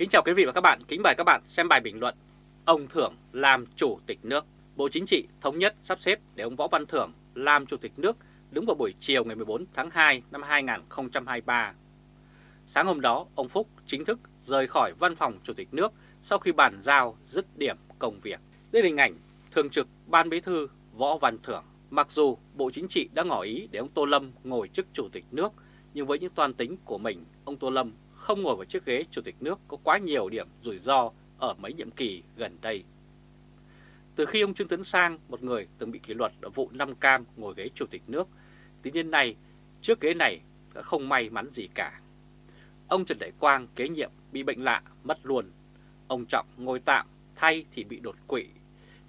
Kính chào quý vị và các bạn, kính mời các bạn xem bài bình luận Ông Thưởng làm chủ tịch nước. Bộ Chính trị thống nhất sắp xếp để ông Võ Văn Thưởng làm chủ tịch nước đứng vào buổi chiều ngày 14 tháng 2 năm 2023 Sáng hôm đó, ông Phúc chính thức rời khỏi văn phòng chủ tịch nước sau khi bàn giao dứt điểm công việc. Đây là hình ảnh Thường trực Ban Bí thư Võ Văn Thưởng. Mặc dù Bộ Chính trị đã ngỏ ý để ông Tô Lâm ngồi chức chủ tịch nước nhưng với những toan tính của mình, ông Tô Lâm không ngồi vào chiếc ghế chủ tịch nước có quá nhiều điểm rủi ro ở mấy nhiệm kỳ gần đây. Từ khi ông Trương Tấn Sang, một người từng bị kỷ luật ở vụ Nam Cam ngồi ghế chủ tịch nước, tính đến nay trước ghế này đã không may mắn gì cả. Ông Trần Đại Quang kế nhiệm bị bệnh lạ mất luôn. Ông Trọng ngồi tạm thay thì bị đột quỵ.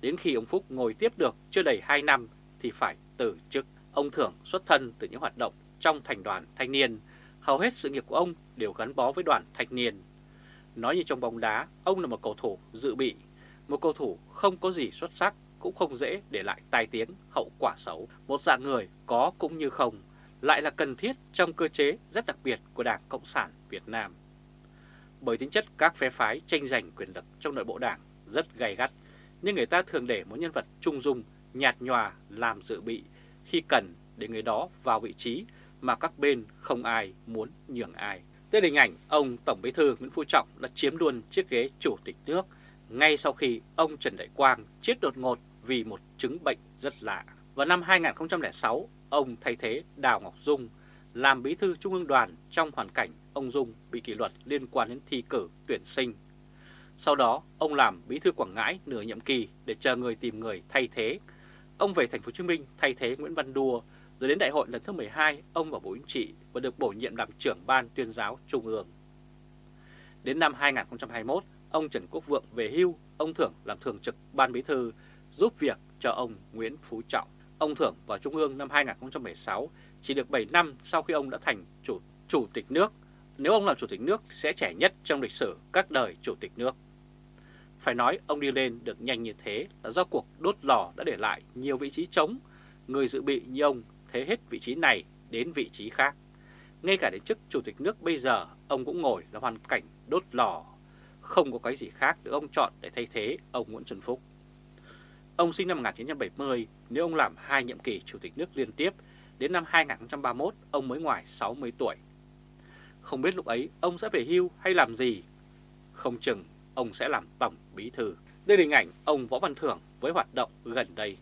Đến khi ông Phúc ngồi tiếp được chưa đầy 2 năm thì phải từ chức. Ông Thưởng xuất thân từ những hoạt động trong thành đoàn thanh niên hầu hết sự nghiệp của ông đều gắn bó với đoàn thanh niên. Nói như trong bóng đá, ông là một cầu thủ dự bị, một cầu thủ không có gì xuất sắc, cũng không dễ để lại tai tiếng hậu quả xấu. Một dạng người có cũng như không, lại là cần thiết trong cơ chế rất đặc biệt của Đảng Cộng sản Việt Nam. Bởi tính chất các phe phái tranh giành quyền lực trong nội bộ đảng rất gay gắt, nhưng người ta thường để một nhân vật trung dung, nhạt nhòa làm dự bị khi cần để người đó vào vị trí mà các bên không ai muốn nhường ai. Đây là hình ảnh ông Tổng Bí thư Nguyễn Phú Trọng đã chiếm luôn chiếc ghế chủ tịch nước ngay sau khi ông Trần Đại Quang chết đột ngột vì một chứng bệnh rất lạ. Vào năm 2006, ông thay thế Đào Ngọc Dung làm bí thư Trung ương đoàn trong hoàn cảnh ông Dung bị kỷ luật liên quan đến thi cử tuyển sinh. Sau đó, ông làm bí thư Quảng Ngãi nửa nhiệm kỳ để chờ người tìm người thay thế. Ông về thành phố Hồ Chí Minh thay thế Nguyễn Văn Đua rồi đến đại hội lần thứ 12, ông vào Bộ Chính trị và được bổ nhiệm làm trưởng ban tuyên giáo Trung ương. Đến năm 2021, ông Trần Quốc Vượng về hưu, ông Thưởng làm thường trực ban bí thư giúp việc cho ông Nguyễn Phú Trọng. Ông Thưởng vào Trung ương năm 2016 chỉ được 7 năm sau khi ông đã thành chủ, chủ tịch nước. Nếu ông làm chủ tịch nước sẽ trẻ nhất trong lịch sử các đời chủ tịch nước. Phải nói ông đi lên được nhanh như thế là do cuộc đốt lò đã để lại nhiều vị trí trống. Người dự bị như ông thế hết vị trí này đến vị trí khác. Ngay cả đến chức chủ tịch nước bây giờ, ông cũng ngồi là hoàn cảnh đốt lò. Không có cái gì khác được ông chọn để thay thế ông Nguyễn Xuân Phúc. Ông sinh năm 1970, nếu ông làm hai nhiệm kỳ chủ tịch nước liên tiếp, đến năm 2031 ông mới ngoài 60 tuổi. Không biết lúc ấy ông sẽ về hưu hay làm gì? Không chừng ông sẽ làm tổng bí thư. Đây là hình ảnh ông Võ Văn Thưởng với hoạt động gần đây.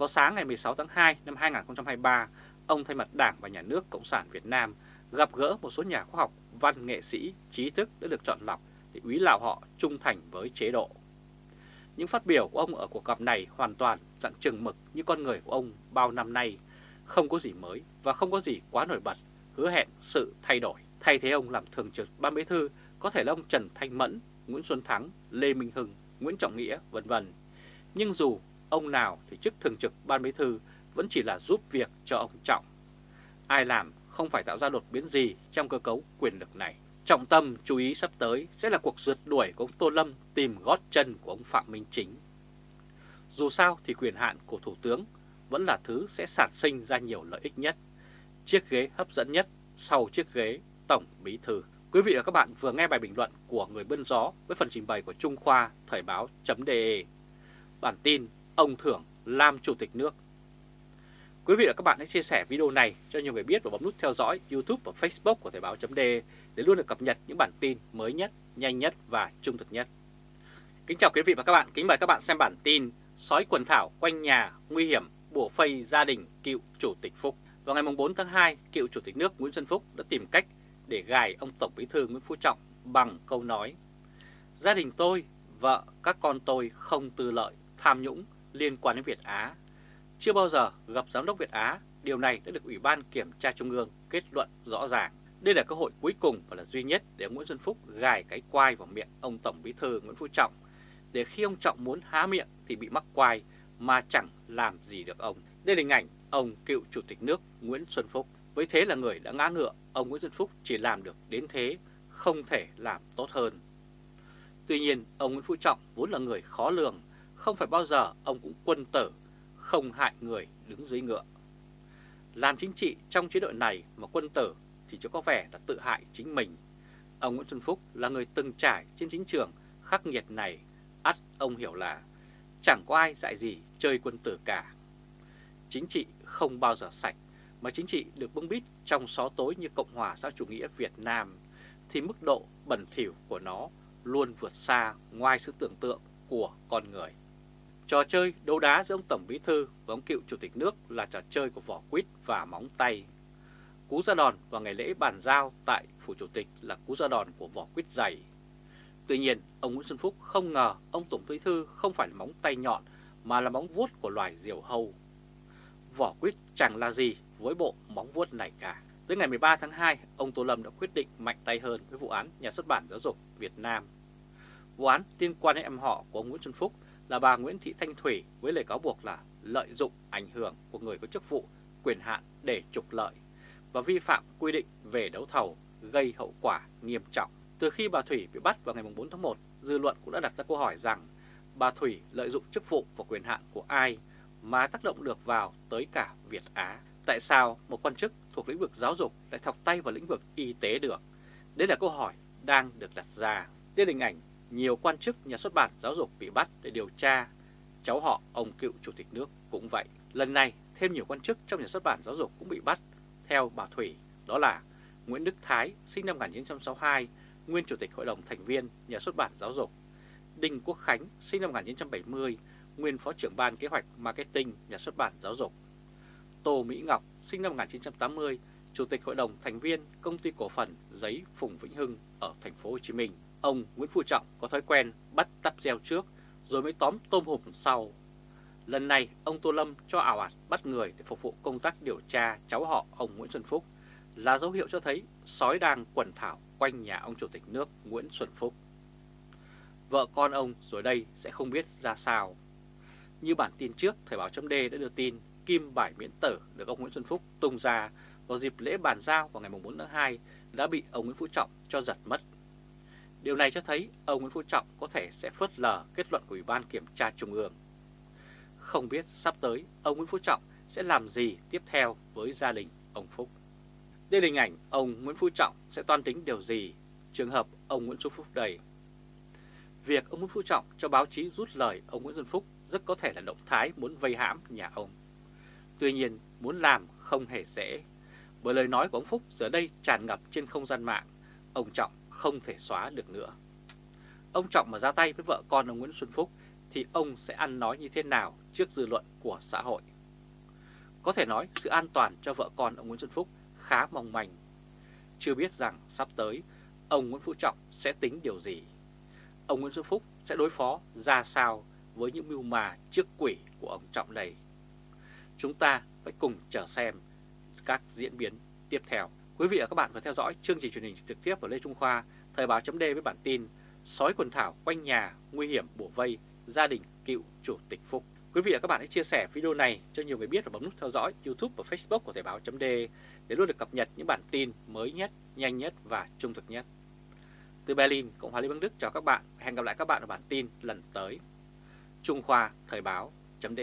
Vào sáng ngày 16 tháng 2 năm 2023, ông thay mặt Đảng và Nhà nước Cộng sản Việt Nam gặp gỡ một số nhà khoa học, văn nghệ sĩ, trí thức đã được chọn lọc để úy lạo họ trung thành với chế độ. Những phát biểu của ông ở cuộc gặp này hoàn toàn dạng chừng mực như con người của ông bao năm nay, không có gì mới và không có gì quá nổi bật, hứa hẹn sự thay đổi. Thay thế ông làm thường trực ban bí thư có thể là ông Trần Thanh Mẫn, Nguyễn Xuân Thắng, Lê Minh Hưng, Nguyễn Trọng Nghĩa, vân vân. Nhưng dù ông nào thì chức thường trực ban bí thư vẫn chỉ là giúp việc cho ông Trọng. Ai làm không phải tạo ra đột biến gì trong cơ cấu quyền lực này. Trọng tâm chú ý sắp tới sẽ là cuộc rượt đuổi của ông Tô Lâm tìm gót chân của ông Phạm Minh Chính. Dù sao thì quyền hạn của Thủ tướng vẫn là thứ sẽ sản sinh ra nhiều lợi ích nhất, chiếc ghế hấp dẫn nhất sau chiếc ghế Tổng Bí Thư. Quý vị và các bạn vừa nghe bài bình luận của người bươn gió với phần trình bày của Trung Khoa Thời báo.de. Bản tin ông Thưởng làm chủ tịch nước. Quý vị và các bạn hãy chia sẻ video này cho nhiều người biết và bấm nút theo dõi YouTube và Facebook của Thời báo.de để luôn được cập nhật những bản tin mới nhất, nhanh nhất và trung thực nhất. Kính chào quý vị và các bạn, kính mời các bạn xem bản tin Sói quần thảo quanh nhà nguy hiểm bổ phây gia đình cựu Chủ tịch Phúc. Vào ngày 4 tháng 2, cựu Chủ tịch nước Nguyễn Xuân Phúc đã tìm cách để gài ông Tổng Bí thư Nguyễn Phú Trọng bằng câu nói Gia đình tôi, vợ, các con tôi không tư lợi, tham nhũng, liên quan đến Việt Á. Chưa bao giờ gặp Giám đốc Việt Á, điều này đã được Ủy ban Kiểm tra Trung ương kết luận rõ ràng. Đây là cơ hội cuối cùng và là duy nhất để Nguyễn Xuân Phúc gài cái quai vào miệng ông Tổng Bí thư Nguyễn Phú Trọng, để khi ông Trọng muốn há miệng thì bị mắc quai mà chẳng làm gì được ông. Đây là hình ảnh ông cựu Chủ tịch nước Nguyễn Xuân Phúc. Với thế là người đã ngã ngựa, ông Nguyễn Xuân Phúc chỉ làm được đến thế, không thể làm tốt hơn. Tuy nhiên, ông Nguyễn Phú Trọng vốn là người khó lường không phải bao giờ ông cũng quân tử, không hại người đứng dưới ngựa. Làm chính trị trong chế độ này mà quân tử thì cho có vẻ là tự hại chính mình. ông Nguyễn Xuân Phúc là người từng trải trên chính trường khắc nghiệt này, ắt ông hiểu là chẳng có ai dạy gì chơi quân tử cả. Chính trị không bao giờ sạch, mà chính trị được bưng bít trong xó tối như Cộng hòa xã chủ nghĩa Việt Nam, thì mức độ bẩn thỉu của nó luôn vượt xa ngoài sự tưởng tượng của con người. Trò chơi đấu đá giữa ông Tổng Bí Thư và ông cựu Chủ tịch nước là trò chơi của vỏ quýt và móng tay. Cú ra đòn vào ngày lễ bàn giao tại Phủ Chủ tịch là cú ra đòn của vỏ quýt dày. Tuy nhiên, ông Nguyễn Xuân Phúc không ngờ ông Tổng Bí Thư không phải là móng tay nhọn mà là móng vuốt của loài diều hâu. Vỏ quýt chẳng là gì với bộ móng vuốt này cả. Tới ngày 13 tháng 2, ông Tô Lâm đã quyết định mạnh tay hơn với vụ án nhà xuất bản giáo dục Việt Nam. Vụ án liên quan đến em họ của ông Nguyễn Xuân Phúc là bà Nguyễn Thị Thanh Thủy với lời cáo buộc là lợi dụng ảnh hưởng của người có chức vụ, quyền hạn để trục lợi và vi phạm quy định về đấu thầu gây hậu quả nghiêm trọng. Từ khi bà Thủy bị bắt vào ngày 4 tháng 1, dư luận cũng đã đặt ra câu hỏi rằng bà Thủy lợi dụng chức vụ và quyền hạn của ai mà tác động được vào tới cả Việt Á. Tại sao một quan chức thuộc lĩnh vực giáo dục lại thọc tay vào lĩnh vực y tế được? Đây là câu hỏi đang được đặt ra. Đây là hình ảnh nhiều quan chức nhà xuất bản giáo dục bị bắt để điều tra. Cháu họ ông cựu chủ tịch nước cũng vậy. Lần này thêm nhiều quan chức trong nhà xuất bản giáo dục cũng bị bắt theo bà Thủy. Đó là Nguyễn Đức Thái sinh năm 1962, nguyên chủ tịch hội đồng thành viên nhà xuất bản giáo dục. Đinh Quốc Khánh sinh năm 1970, nguyên phó trưởng ban kế hoạch marketing nhà xuất bản giáo dục. Tô Mỹ Ngọc sinh năm 1980, chủ tịch hội đồng thành viên công ty cổ phần giấy Phùng Vĩnh Hưng ở thành phố Hồ Chí Minh. Ông Nguyễn Phú Trọng có thói quen bắt tắp gieo trước rồi mới tóm tôm hùm sau. Lần này ông Tô Lâm cho ảo ạt bắt người để phục vụ công tác điều tra cháu họ ông Nguyễn Xuân Phúc là dấu hiệu cho thấy sói đang quần thảo quanh nhà ông Chủ tịch nước Nguyễn Xuân Phúc. Vợ con ông rồi đây sẽ không biết ra sao. Như bản tin trước, Thời báo chấm d đã đưa tin kim bài miễn tử được ông Nguyễn Xuân Phúc tung ra vào dịp lễ bàn giao vào ngày 4 tháng 2 đã bị ông Nguyễn Phú Trọng cho giật mất Điều này cho thấy ông Nguyễn Phú Trọng có thể sẽ phớt lờ kết luận của Ủy ban Kiểm tra Trung ương. Không biết sắp tới ông Nguyễn Phú Trọng sẽ làm gì tiếp theo với gia đình ông Phúc. Đây là hình ảnh ông Nguyễn Phú Trọng sẽ toan tính điều gì trường hợp ông Nguyễn Xuân Phúc đầy. Việc ông Nguyễn Phú Trọng cho báo chí rút lời ông Nguyễn Xuân Phúc rất có thể là động thái muốn vây hãm nhà ông. Tuy nhiên muốn làm không hề dễ, bởi lời nói của ông Phúc giờ đây tràn ngập trên không gian mạng. Ông Trọng không thể xóa được nữa. Ông Trọng mà ra tay với vợ con ông Nguyễn Xuân Phúc thì ông sẽ ăn nói như thế nào trước dư luận của xã hội. Có thể nói sự an toàn cho vợ con ông Nguyễn Xuân Phúc khá mong manh. Chưa biết rằng sắp tới, ông Nguyễn Phú Trọng sẽ tính điều gì. Ông Nguyễn Xuân Phúc sẽ đối phó ra sao với những mưu mà trước quỷ của ông Trọng này. Chúng ta phải cùng chờ xem các diễn biến tiếp theo. Quý vị và các bạn vừa theo dõi chương trình truyền hình trực tiếp của Lê Trung Khoa, Thời báo chấm với bản tin Sói quần thảo quanh nhà, nguy hiểm bổ vây, gia đình cựu chủ tịch Phúc. Quý vị và các bạn hãy chia sẻ video này cho nhiều người biết và bấm nút theo dõi YouTube và Facebook của Thời báo chấm để luôn được cập nhật những bản tin mới nhất, nhanh nhất và trung thực nhất. Từ Berlin, Cộng hòa Liên bang Đức chào các bạn. Hẹn gặp lại các bạn ở bản tin lần tới. Trung Khoa Thời báo chấm